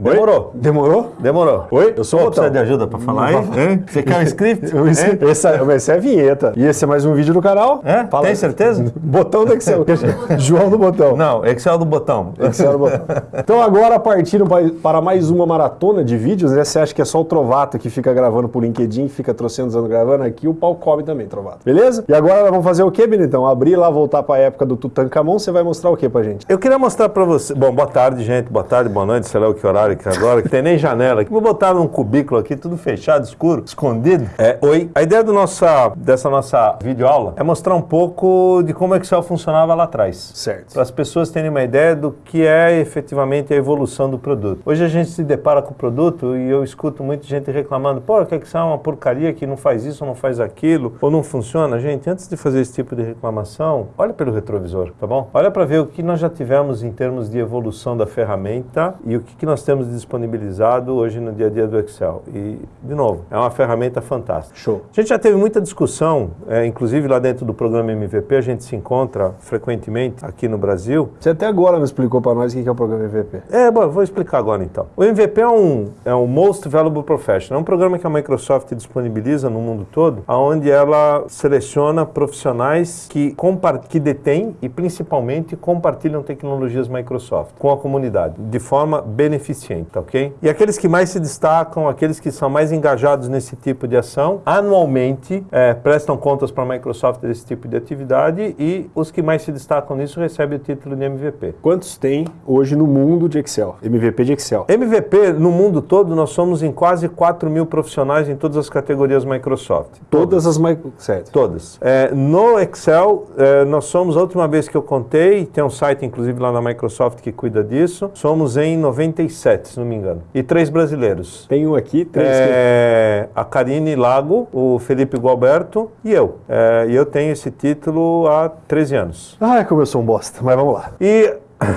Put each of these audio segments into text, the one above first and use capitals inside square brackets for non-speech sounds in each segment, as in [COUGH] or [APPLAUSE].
Demorou. Demorou? Demorou. Oi? Eu sou o Precisa de ajuda pra falar aí? Hein? Você quer um script? Hein? essa, essa é a vinheta. E esse é mais um vídeo do canal. É? Fala Tem certeza? [LAUGHS] Botão do Excel. [LAUGHS] João do Botão. Não, Excel do botão. Excel do Botão. Então agora partindo pa- para mais uma maratona de vídeos, né? Você acha que é só o Trovato que fica gravando pro LinkedIn, fica trocentos anos gravando aqui, o pau come também, Trovato. Beleza? E agora nós vamos fazer o quê, Benitão? Abrir lá, voltar pra época do Tutankhamon, você vai mostrar o quê pra gente? Eu queria mostrar pra você. Bom, boa tarde, gente. Boa tarde, boa noite, sei lá o que horário é agora, que tem nem janela. Vou botar num cubículo aqui, tudo fechado, escuro, escondido. É, oi. A ideia do nossa, dessa nossa videoaula é mostrar um pouco de como o Excel funcionava lá atrás. Certo. Para as pessoas terem uma ideia do que é efetivamente a evolução do produto. Hoje a gente se depara com o produto e eu escuto muita gente reclamando: pô, que Excel é uma porcaria que não faz isso, não faz aquilo, ou não funciona. Gente, antes de fazer esse tipo de reclamação, olha pelo retrovisor, tá bom? Olha para ver o que nós já tivemos em termos de evolução da ferramenta e o que, que nós temos disponibilizado hoje no dia a dia do Excel. E, de novo, é uma ferramenta fantástica. Show. A gente já teve muita discussão, é, inclusive lá dentro do programa MVP, a gente se encontra frequentemente aqui no Brasil. Você até agora não explicou pra nós o que é o programa MVP. É, bom, vou explicar agora então. O MVP é um, é um Most Valuable Professional, é um programa que a Microsoft disponibiliza no mundo todo, onde ela seleciona profissionais que, que detêm e principalmente compartilham tecnologias Microsoft com a comunidade, de forma beneficente, tá ok? E aqueles que mais se destacam, aqueles que são mais engajados nesse tipo de ação, anualmente é, prestam contas para a Microsoft desse tipo de atividade e os que mais se destacam nisso recebem o título de MVP. Quantos tem hoje no mundo de Excel? MVP de Excel. MVP, no mundo todo, nós somos em quase 4 mil profissionais em todas as categorias Microsoft. Todas as micro... Certo. Todas. É, no Excel, é, nós somos, a última vez que eu contei, tem um site inclusive lá na Microsoft que cuida disso, somos em 97, se não me engano. E três brasileiros. Tem um aqui, três É, a Karine Lago, o Felipe Gualberto e eu. É, e eu tenho esse título há 13 anos. que... Ai, como eu sou um bosta. Mas vamos lá. E. [LAUGHS]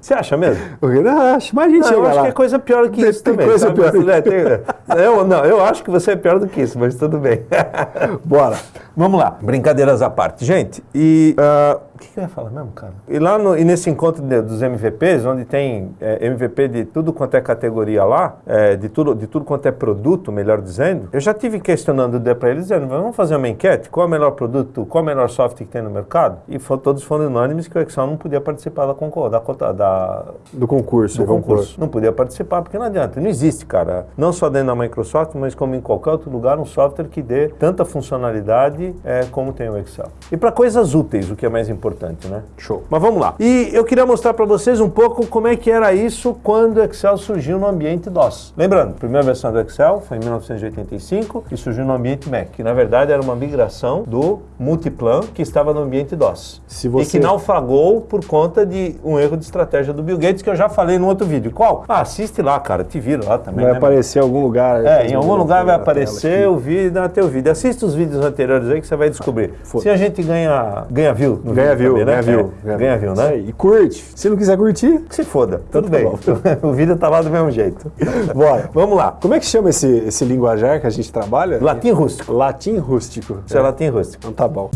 Você acha mesmo? Eu acho, mas a gente Não, eu acho lá. que é coisa pior que Tem- isso tem também. coisa sabe? pior. É, tem- eu, não, eu acho que você é pior do que isso, mas tudo bem. [LAUGHS] [LAUGHS] Bora. Vamos lá. Brincadeiras à parte. Gente, e. ah, o que, que eu ia falar mesmo, cara? E lá no, e nesse encontro de- dos MVPs, onde tem é, MVP de tudo quanto é categoria lá, é, de, tudo, de tudo quanto é produto, melhor dizendo, eu já tive questionando para eles, dizendo: vamos fazer uma enquete? Qual é o melhor produto, qual é o melhor software que tem no mercado? E fo- todos foram unânimes que o Excel não podia participar da, da, da, Do concurso. do vamos concurso. Não podia participar, porque não adianta. Não existe, cara. Não só dentro da Microsoft, mas como em qualquer outro lugar, um software que dê tanta funcionalidade é, como tem o Excel. E para coisas úteis, o que é mais importante, né? Show. Mas vamos lá. E eu queria mostrar para vocês um pouco como é que era isso quando o Excel surgiu no ambiente DOS. Lembrando, a primeira versão do Excel foi em 1985 e surgiu no ambiente Mac, que na verdade era uma migração do Multiplan que estava no ambiente DOS. Se E você- que naufragou por conta de um erro de estratégia do Bill Gates que eu já falei no outro vídeo. Qual? Ah, assiste lá, cara, te vira lá também. Vai né, aparecer em algum lugar. é, em algum lugar vai aparecer o vídeo, até o vídeo. Assista os vídeos anteriores aí que você vai descobrir. Se a gente ganha, ganha view no Ganha vídeo view, também, né? ganha view. É, ganha view, né? E curte. Se não quiser curtir, Que se foda, tudo tá bem. bom. [LAUGHS] o vídeo tá lá do mesmo jeito. [LAUGHS] bora. Vamos lá. Como é que chama esse, esse linguajar que a gente trabalha? Latim rústico. Latim rústico. Isso é latim rústico. Então tá bom.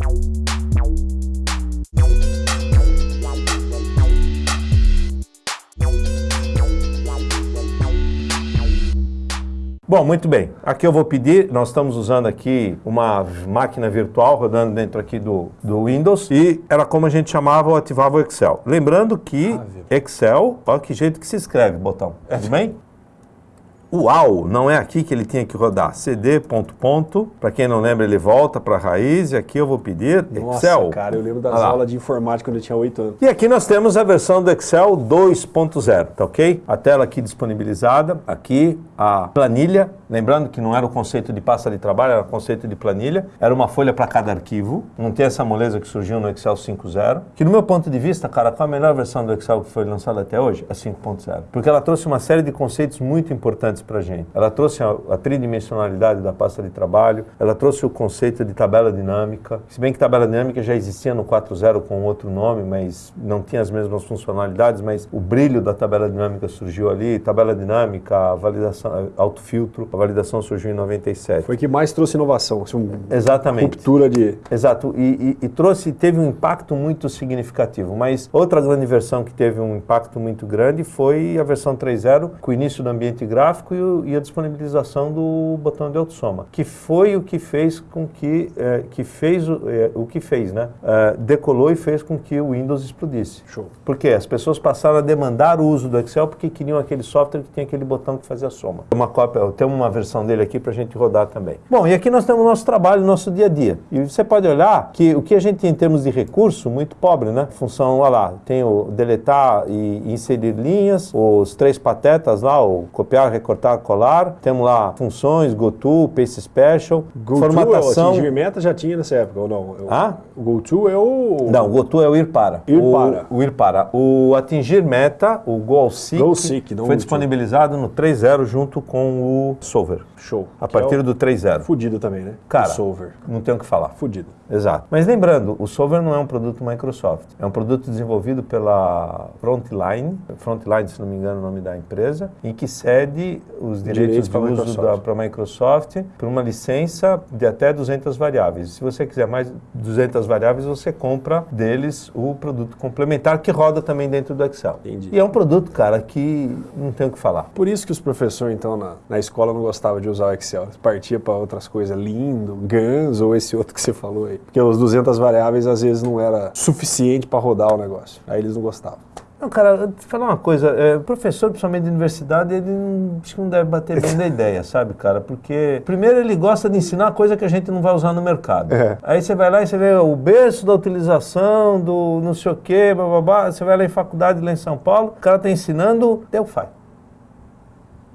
Bom, muito bem. Aqui eu vou pedir, nós estamos usando aqui uma máquina virtual rodando dentro aqui do, do Windows e era como a gente chamava ou ativava o Excel. Lembrando que Excel, olha que jeito que se escreve, botão. Tudo bem? Uau, não é aqui que ele tinha que rodar. CD, ponto, ponto. Para quem não lembra, ele volta para a raiz e aqui eu vou pedir Nossa, Excel. cara, eu lembro das lá. aulas de informática quando eu tinha 8 anos. E aqui nós temos a versão do Excel 2.0, tá ok? A tela aqui disponibilizada, aqui a planilha, lembrando que não era o conceito de pasta de trabalho, era o conceito de planilha, era uma folha para cada arquivo, não tem essa moleza que surgiu no Excel 5.0, que no meu ponto de vista, cara, qual a melhor versão do Excel que foi lançada até hoje? A 5.0, porque ela trouxe uma série de conceitos muito importantes importantes para a gente. Ela trouxe a, a, tridimensionalidade da pasta de trabalho, ela trouxe o conceito de tabela dinâmica, se bem que tabela dinâmica já existia no 4.0 com outro nome, mas não tinha as mesmas funcionalidades, mas o brilho da tabela dinâmica surgiu ali, tabela dinâmica, validação, autofiltro, a validação surgiu em 97. Foi que mais trouxe inovação, assim, um, Exatamente. ruptura de... Exato, e, e, e trouxe, teve um impacto muito significativo, mas outra grande versão que teve um impacto muito grande foi a versão 3.0, com o início do ambiente gráfico e, o, e, a disponibilização do botão de autossoma, que foi o que fez com que, é, que fez o, é, o que fez, né? É, decolou e fez com que o Windows explodisse. Show. Porque as pessoas passaram a demandar o uso do Excel porque queriam aquele software que tinha aquele botão que fazia a soma. Uma cópia, eu tenho uma versão dele aqui para a gente rodar também. Bom, e aqui nós temos o nosso trabalho, o nosso dia a dia. E você pode olhar que o que a gente tem em termos de recurso, muito pobre, né? Função, olha lá, tem o deletar e inserir linhas, os três patetas lá, o copiar, recortar, colar. Temos lá funções, GoTo, Pace Special, Go formatação. O meta já tinha nessa época, ou não? Eu, ah? O GoTo é o... Não, o GoTo é o ir para. Ir o, para. O ir para. O atingir meta, o Goal Seek, Goal Seek foi disponibilizado no 3.0 junto com o Solver. Show. A partir é do 3.0. Fudido também, né? Cara, o Solver. não tem o que falar. Fudido. Exato. Mas lembrando, o Solver não é um produto Microsoft. É um produto desenvolvido pela Frontline, Frontline, se não me engano, é o nome da empresa, em que cede os direitos, Direitos de uso para a Microsoft por uma licença de até 200 variáveis. Se você quiser mais 200 variáveis, você compra deles o produto complementar que roda também dentro do Excel. Entendi. E é um produto, cara, que não tem o que falar. Por isso que os professores, então, na, na escola não gostavam de usar o Excel. Eles partiam para outras coisas, lindo, Guns ou esse [LAUGHS] outro que você falou aí. Porque os 200 variáveis às vezes não era suficiente para rodar o negócio. Aí eles não gostavam. Não, cara, eu te falar uma coisa, é, o professor, principalmente de universidade, ele não, acho que não deve bater bem da ideia, [LAUGHS] sabe, cara? Porque, primeiro, ele gosta de ensinar coisa que a gente não vai usar no mercado. É. Aí você vai lá e você vê o berço da utilização do não sei o quê, bababá, você vai lá em faculdade lá em São Paulo, o cara tá ensinando Delphi.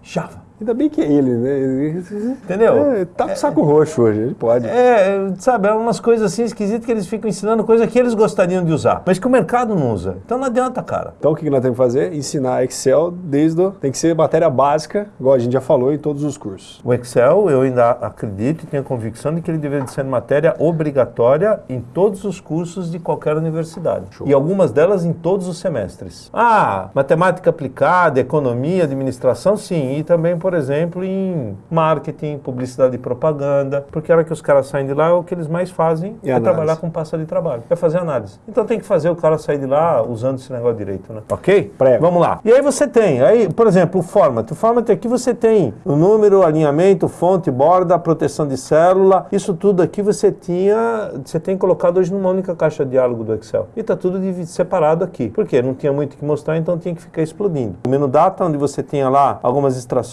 Java. Ainda bem que é ele, né? Entendeu? É, tá com saco roxo hoje, ele pode. É, sabe, é umas coisas assim esquisitas que eles ficam ensinando coisa que eles gostariam de usar, mas que o mercado não usa. Então não adianta, cara. Então o que nós temos que fazer? Ensinar Excel desde o... Tem que ser matéria básica, igual a gente já falou, em todos os cursos. O Excel, eu ainda acredito e tenho a convicção de que ele deveria ser matéria obrigatória em todos os cursos de qualquer universidade. Show. E algumas delas em todos os semestres. Ah, matemática aplicada, economia, administração, sim. E também, por exemplo, em marketing, publicidade e propaganda. Porque a hora que os caras saem de lá, o que eles mais fazem E é análise. trabalhar com pasta de trabalho. É fazer análise. Então tem que fazer o cara sair de lá usando esse negócio direito, né? Ok? Prego. Vamos lá. E aí você tem, aí, por exemplo, o format. O format aqui você tem o número, alinhamento, fonte, borda, proteção de célula. Isso tudo aqui você tinha, você tem colocado hoje numa única caixa de diálogo do Excel. E tá tudo separado aqui. Por quê? Não tinha muito o que mostrar, então tinha que ficar explodindo. O menu data, onde você tinha lá algumas extrações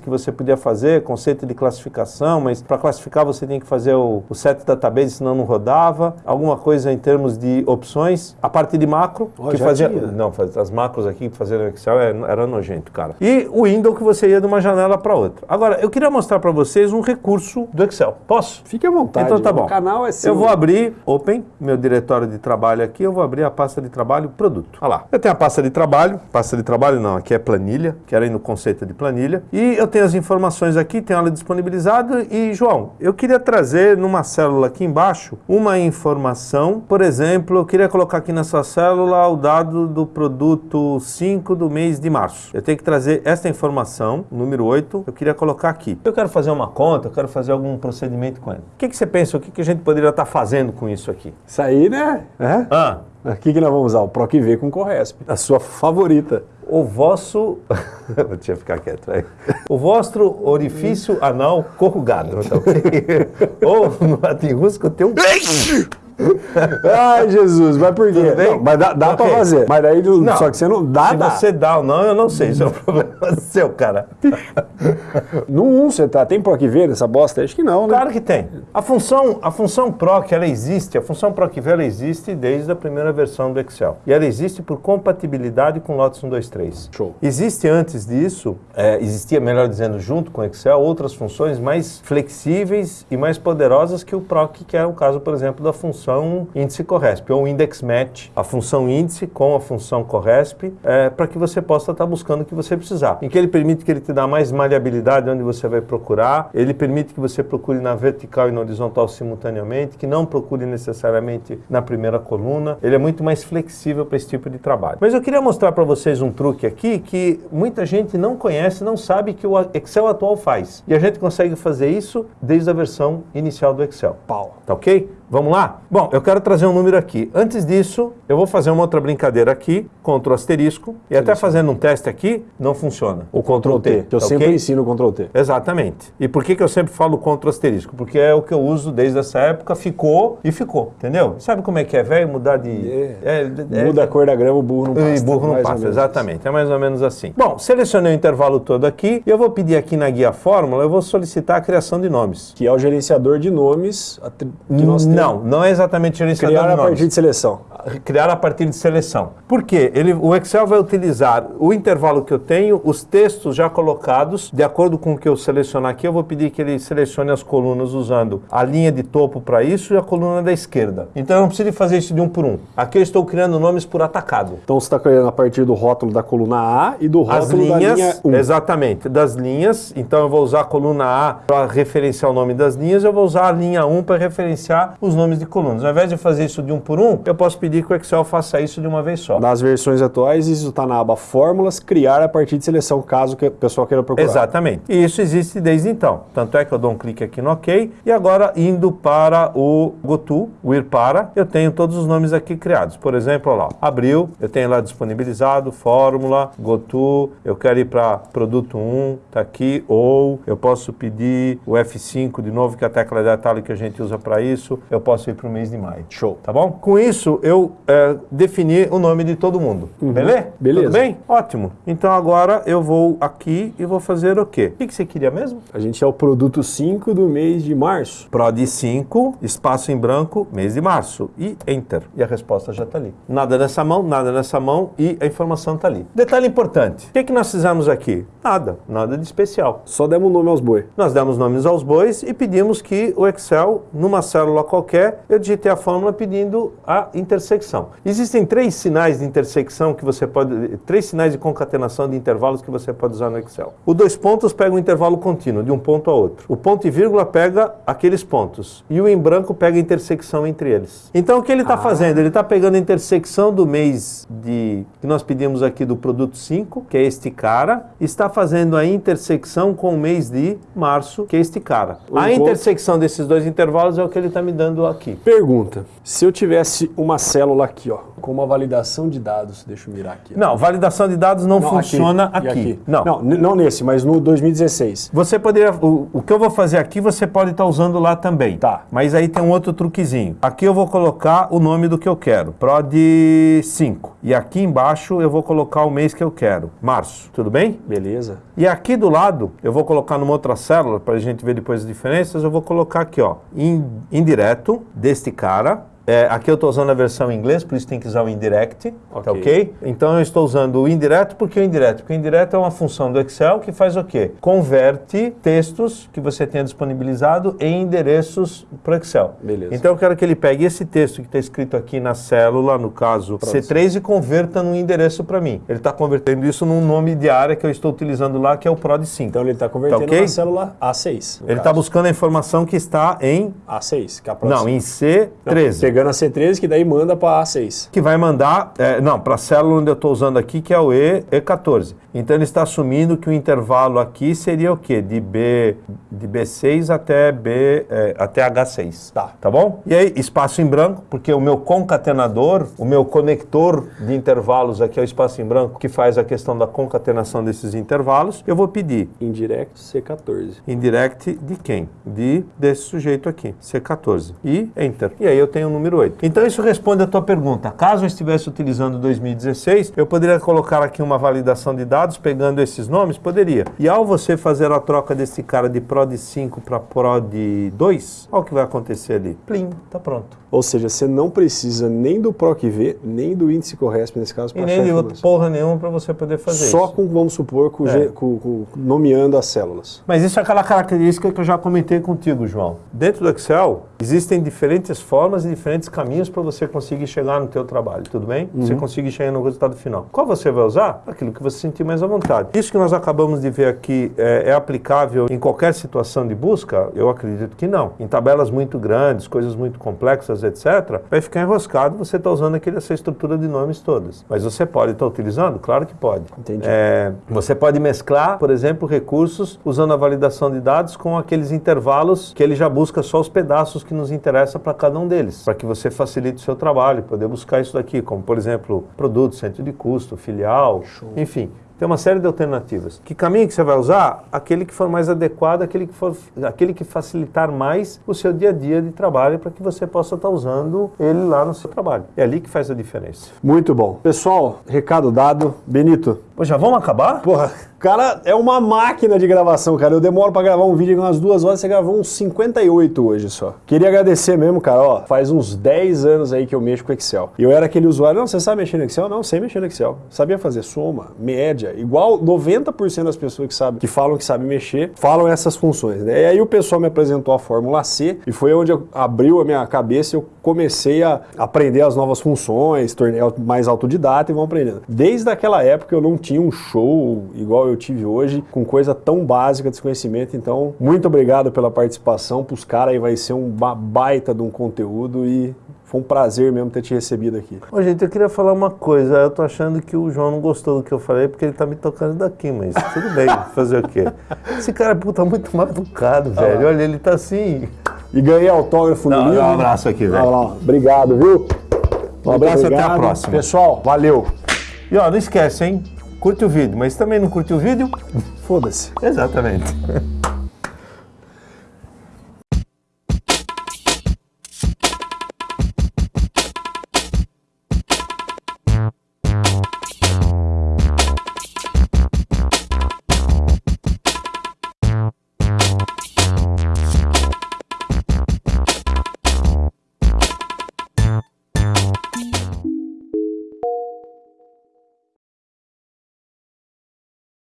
que você podia fazer, conceito de classificação, mas para classificar você tinha que fazer o, o set database, senão não rodava. Alguma coisa em termos de opções. A parte de macro, Ó, que fazia. tinha. Não, faz- as macros aqui que fazer no Excel é- era nojento, cara. E o window que você ia de uma janela para outra. Agora, eu queria mostrar para vocês um recurso do Excel. Posso? Fique à vontade. Então tá o bom. canal é seu. Eu vou abrir, open, meu diretório de trabalho aqui, eu vou abrir a pasta de trabalho produto. Olha lá. Eu tenho a pasta de trabalho, pasta de trabalho não, aqui é planilha, que era aí no conceito de planilha. E eu tenho as informações aqui, tenho ela disponibilizada. E, João, eu queria trazer numa célula aqui embaixo uma informação. Por exemplo, eu queria colocar aqui nessa célula o dado do produto 5 do mês de março. Eu tenho que trazer esta informação, número 8, eu queria colocar aqui. Eu quero fazer uma conta, eu quero fazer algum procedimento com ele. O que, que você pensa? O que, que a gente poderia estar fazendo com isso aqui? Isso aí, né? É? Ah, O que, que nós vamos usar? O PROC-V com Corresp. A sua favorita. O vosso. [LAUGHS] Deixa eu ficar quieto aí. O vosso orifício anal corrugado? Ou no latim russo tem um. [LAUGHS] Ai, Jesus, mas por quê? Não, mas dá, dá Ok. pra fazer. Mas daí, Não. só que você não dá, Se dá. você dá ou não, eu não sei. Isso é um [LAUGHS] problema seu, cara. No 1 você tá, tem PROC-V nessa bosta? aí? Acho que não, né? Claro que tem. A função, a função proc, ela existe, a função proc-v, ela existe desde a primeira versão do Excel. E ela existe por compatibilidade com Lotus 123. Show. Existe antes disso, é, existia, melhor dizendo, junto com o Excel, outras funções mais flexíveis e mais poderosas que o proc, que é o caso, por exemplo, da função função índice corresp, ou index match, a função índice com a função corresp, é, para que você possa estar buscando o que você precisar. Em que ele permite que ele te dá mais maleabilidade onde você vai procurar, ele permite que você procure na vertical e na horizontal simultaneamente, que não procure necessariamente na primeira coluna, ele é muito mais flexível para esse tipo de trabalho. Mas eu queria mostrar para vocês um truque aqui que muita gente não conhece, não sabe que o Excel atual faz. E a gente consegue fazer isso desde a versão inicial do Excel. Pau. Tá ok? Vamos lá? Bom, eu quero trazer um número aqui. Antes disso, eu vou fazer uma outra brincadeira aqui, Ctrl asterisco, e até fazendo um teste aqui, não funciona. O Ctrl T, que eu tá sempre ok? ensino o Ctrl T. Exatamente. E por que, que eu sempre falo Ctrl asterisco? Porque é o que eu uso desde essa época, ficou e ficou, entendeu? Sabe como é que é, velho? Mudar de... É. é- Muda a cor da grama, o burro não e passa. burro não passa, exatamente. É mais ou menos assim. Bom, selecionei o intervalo todo aqui e eu vou pedir aqui na guia fórmula, eu vou solicitar a criação de nomes. Que é o gerenciador de nomes que nós temos. Não, não é exatamente gerenciador Criar de a nomes. partir de seleção. Criar a partir de seleção. Por quê? Ele, o Excel vai utilizar o intervalo que eu tenho, os textos já colocados, de acordo com o que eu selecionar aqui, eu vou pedir que ele selecione as colunas usando a linha de topo para isso e a coluna da esquerda. Então eu não preciso fazer isso de um por um. Aqui eu estou criando nomes por atacado. Então você está criando a partir do rótulo da coluna A e do As rótulo da linha linhas, 1. exatamente, das linhas. Então eu vou usar a coluna A para referenciar o nome das linhas, eu vou usar a linha 1 para referenciar os nomes de colunas. Ao invés de fazer isso de um por um, eu posso pedir que o Excel faça isso de uma vez só. Nas versões atuais, isso está na aba Fórmulas, criar a partir de seleção, caso que o pessoal queira procurar. Exatamente. E isso existe desde então. Tanto é que eu dou um clique aqui no OK. E agora, indo para o GoTo, o ir para, eu tenho todos os nomes aqui criados. Por exemplo, lá, abril, eu tenho lá disponibilizado, fórmula, GoTo, eu quero ir para produto 1, tá aqui, ou eu posso pedir o F5 de novo, que é a tecla de atalho que a gente usa para isso, eu posso ir para o mês de maio. Show. Tá bom? Com isso, eu é, defini o nome de todo mundo. Beleza? Uhum. Beleza. Tudo bem? Ótimo. Então agora eu vou aqui e vou fazer o quê? O que que você queria mesmo? A gente é o produto 5 do mês de março. PROD 5, espaço em branco, mês de março. E Enter. E a resposta já está ali. Nada nessa mão, nada nessa mão e a informação está ali. Detalhe importante. O que, que nós fizemos aqui? Nada. Nada de especial. Só demos nome aos boi. Nós demos nomes aos bois e pedimos que o Excel, numa célula qualquer, eu digitei a fórmula pedindo a intersecção. Existem três sinais de intersecção que você pode, três sinais de concatenação de intervalos que você pode usar no Excel. O dois pontos pega um intervalo contínuo, de um ponto a outro. O ponto e vírgula pega aqueles pontos. E o em branco pega a intersecção entre eles. Então o que ele está fazendo? Ele está pegando a intersecção do mês de que nós pedimos aqui do produto 5, que é este cara, está fazendo a intersecção com o mês de março, que é este cara. O a intersecção desses dois intervalos é o que ele está me dando aqui. Pergunta: se eu tivesse uma célula aqui, ó, com uma validação de dados, deixa eu mirar aqui. ó. Não, validação de dados não, Não, funciona E aqui. Não. não, n- não nesse, mas no 2016. Você poderia. O, o que eu vou fazer aqui, você pode estar usando lá também. Tá. Mas aí tem um outro truquezinho. Aqui eu vou colocar o nome do que eu quero. PROD 5. E aqui embaixo eu vou colocar o mês que eu quero. Março. Tudo bem? Beleza. E aqui do lado, eu vou colocar numa outra célula, para a gente ver depois as diferenças, eu vou colocar aqui, ó, in- indireto deste cara. É, aqui eu estou usando a versão em inglês, por isso tem que usar o indirect, tá Ok. ok? Então eu estou usando o indireto, por que o indireto? Porque o indireto é uma função do Excel que faz o quê? Converte textos que você tenha disponibilizado em endereços para o Excel. Beleza. Então eu quero que ele pegue esse texto que está escrito aqui na célula, no caso C3, e converta num endereço para mim. Ele está convertendo isso num nome de área que eu estou utilizando lá, que é o PROD 5. Então ele está convertendo ok? na célula A6. no Ele está buscando a informação que está em. A6, que é a próxima. Não, em Não, C13. Pegando a C13, que daí manda para A6. Que vai mandar. é, não, para a célula onde eu estou usando aqui, que é o E, E14. Então ele está assumindo que o intervalo aqui seria o quê? De B de B6 até B é, até H6. Tá. Tá bom? E aí, espaço em branco, porque o meu concatenador, o meu conector de intervalos aqui é o espaço em branco, que faz a questão da concatenação desses intervalos. Eu vou pedir Indirect C14. indirect de quem? De desse sujeito aqui, C14. E Enter. E aí eu tenho o número 8. Então isso responde a tua pergunta. Caso eu estivesse utilizando 2016, eu poderia colocar aqui uma validação de dados pegando esses nomes? Poderia. E ao você fazer a troca desse cara de PROD 5 para PROD 2, olha o que vai acontecer ali. Plim, tá pronto. Ou seja, você não precisa nem do PROC-V, nem do índice Corresp nesse caso para nem achar de outra porra nenhuma para você poder fazer Só isso. com, vamos supor, com, É. com- com- nomeando as células. Mas isso é aquela característica que eu já comentei contigo, João. Dentro do Excel, existem diferentes formas e diferentes caminhos para você conseguir chegar no teu trabalho, tudo bem? Você conseguir chegar no resultado final. Qual você vai usar? Aquilo que você sentir mais à vontade. Isso que nós acabamos de ver aqui é, é aplicável em qualquer situação de busca? Eu acredito que não. Em tabelas muito grandes, coisas muito complexas, etc., vai ficar enroscado você está usando aquele, essa estrutura de nomes todas. Mas você pode estar utilizando? Claro que pode. Entendi. É, você pode mesclar, por exemplo, recursos usando a validação de dados com aqueles intervalos que ele já busca só os pedaços que nos interessam para cada um deles, para que você facilite o seu trabalho, poder buscar isso daqui, como por exemplo, produto, centro de custo, filial, enfim. Tem uma série de alternativas. Que caminho que você vai usar? Aquele que for mais adequado, aquele que, for, aquele que facilitar mais o seu dia a dia de trabalho para que você possa estar usando ele lá no seu trabalho. É ali que faz a diferença. Muito bom. Pessoal, recado dado. Benito, Pô, já vamos acabar? Porra, cara é uma máquina de gravação, cara. Eu demoro pra gravar um vídeo umas duas horas, você gravou uns 58 hoje só. Queria agradecer mesmo, cara. Ó, faz uns 10 anos aí que eu mexo com Excel. E eu era aquele usuário, não, você sabe mexer no Excel? Não, sei mexer no Excel. Sabia fazer soma, média, igual 90% das pessoas que sabem, que falam que sabem mexer, falam essas funções, né? E aí o pessoal me apresentou a Fórmula C e foi onde abriu a minha cabeça e eu comecei a aprender as novas funções, tornei mais autodidata e vão aprendendo. Desde aquela época eu não tinha um show igual eu tive hoje, com coisa tão básica desse conhecimento. Então, muito obrigado pela participação. Pros caras aí vai ser uma baita de um conteúdo e foi um prazer mesmo ter te recebido aqui. Ô, gente, eu queria falar uma coisa. Eu tô achando que o João não gostou do que eu falei porque ele tá me tocando daqui, mas tudo bem, [LAUGHS] fazer o quê? Esse cara, puta, muito mal educado, velho. Olha, ele tá assim. E ganhei autógrafo no Dá- dá livro. um abraço aqui, velho. Olha lá, obrigado, viu? Um abraço, até a próxima. Pessoal, valeu. E ó, não esquece, hein? Curte o vídeo, mas se também não curte o vídeo, Foda-se. exatamente. [LAUGHS]